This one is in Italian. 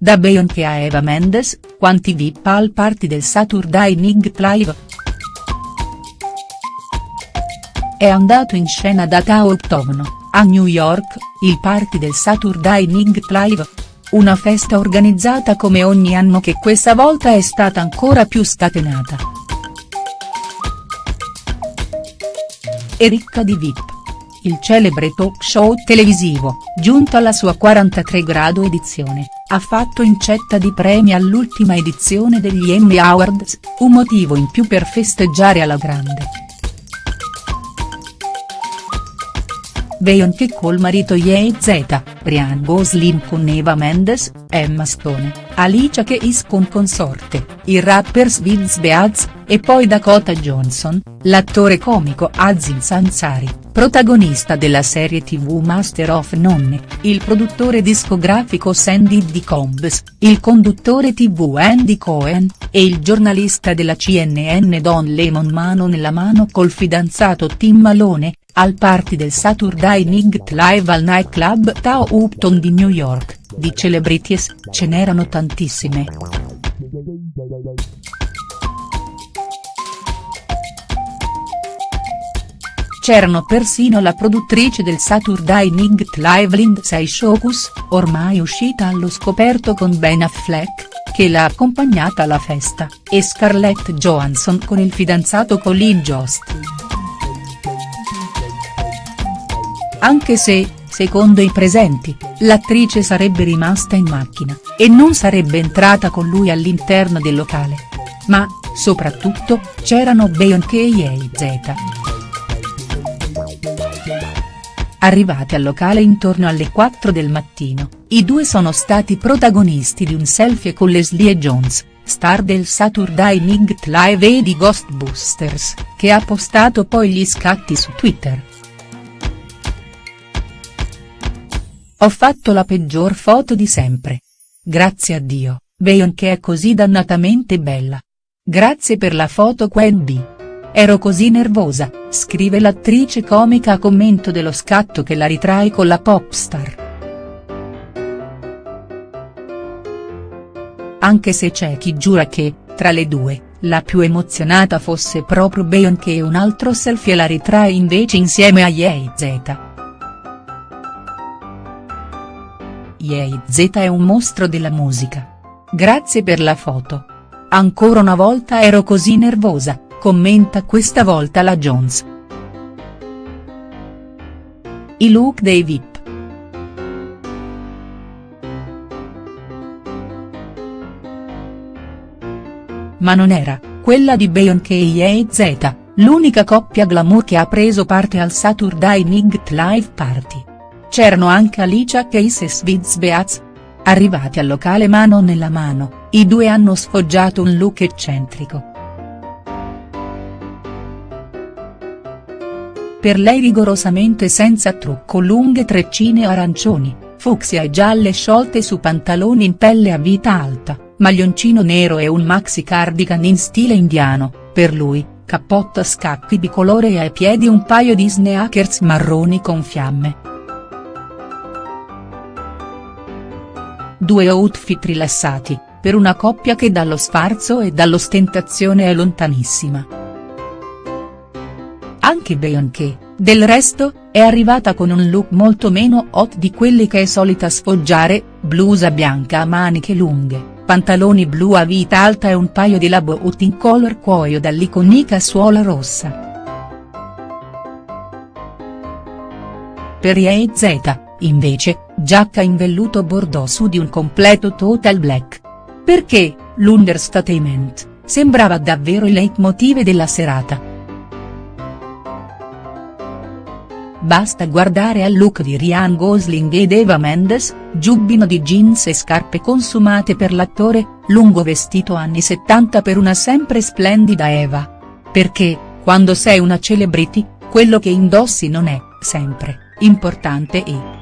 da Beyoncé a Eva Mendes, quanti VIP al party del Saturday Night Live?. È andato in scena da Tao Octogono, a New York, il party del Saturday Night Live. Una festa organizzata come ogni anno che questa volta è stata ancora più scatenata. E ricca di VIP il celebre talk show televisivo, giunto alla sua 43 grado edizione, ha fatto incetta di premi all'ultima edizione degli Emmy Awards, un motivo in più per festeggiare alla grande. Beyoncé col marito Ye Z, Ryan Gosling con Eva Mendes, Emma Stone, Alicia Keys con consorte, i rapper Sviz Beaz, e poi Dakota Johnson, l'attore comico Aziz Ansari, protagonista della serie tv Master of Nonne, il produttore discografico Sandy D. Combs, il conduttore tv Andy Cohen, e il giornalista della CNN Don Lemon mano nella mano col fidanzato Tim Malone, al party del Saturday Night Live al nightclub Tao Upton di New York, di celebrities, ce n'erano tantissime. C'erano persino la produttrice del Saturday Night Live Lindsay Shocus, ormai uscita allo scoperto con Ben Affleck, che l'ha accompagnata alla festa, e Scarlett Johansson con il fidanzato Colin Jost. Anche se, secondo i presenti, l'attrice sarebbe rimasta in macchina, e non sarebbe entrata con lui all'interno del locale. Ma, soprattutto, c'erano Beyoncé e Z. Arrivati al locale intorno alle 4 del mattino, i due sono stati protagonisti di un selfie con Leslie Jones, star del Saturday Night Live e di Ghostbusters, che ha postato poi gli scatti su Twitter. Ho fatto la peggior foto di sempre. Grazie a Dio, Beyoncé è così dannatamente bella. Grazie per la foto Quen B. Ero così nervosa, scrive l'attrice comica a commento dello scatto che la ritrae con la popstar. Anche se c'è chi giura che, tra le due, la più emozionata fosse proprio Beyoncé e un altro selfie la ritrae invece insieme a Ye Z. Ye Z è un mostro della musica. Grazie per la foto. Ancora una volta ero così nervosa, commenta questa volta la Jones. I look dei VIP. Ma non era, quella di Beyoncé e Z, l'unica coppia glamour che ha preso parte al Saturday Night Live Party. C'erano anche Alicia Keys e Sviz Beaz. Arrivati al locale mano nella mano, i due hanno sfoggiato un look eccentrico. Per lei rigorosamente senza trucco lunghe treccine arancioni, fucsia e gialle sciolte su pantaloni in pelle a vita alta, maglioncino nero e un maxi cardigan in stile indiano, per lui, cappotto a scacchi bicolore e ai piedi un paio di sneakers marroni con fiamme. Due outfit rilassati, per una coppia che dallo sfarzo e dall'ostentazione è lontanissima. Anche Beyoncé, del resto, è arrivata con un look molto meno hot di quelli che è solita sfoggiare, blusa bianca a maniche lunghe, pantaloni blu a vita alta e un paio di labo in color cuoio dall'iconica suola rossa. Per Ye Z, invece, giacca in velluto bordeaux su di un completo total black. Perché, l'understatement, sembrava davvero il leitmotiv della serata. Basta guardare al look di Ryan Gosling ed Eva Mendes, giubbino di jeans e scarpe consumate per l'attore, lungo vestito anni 70 per una sempre splendida Eva. Perché, quando sei una celebrity, quello che indossi non è, sempre, importante e.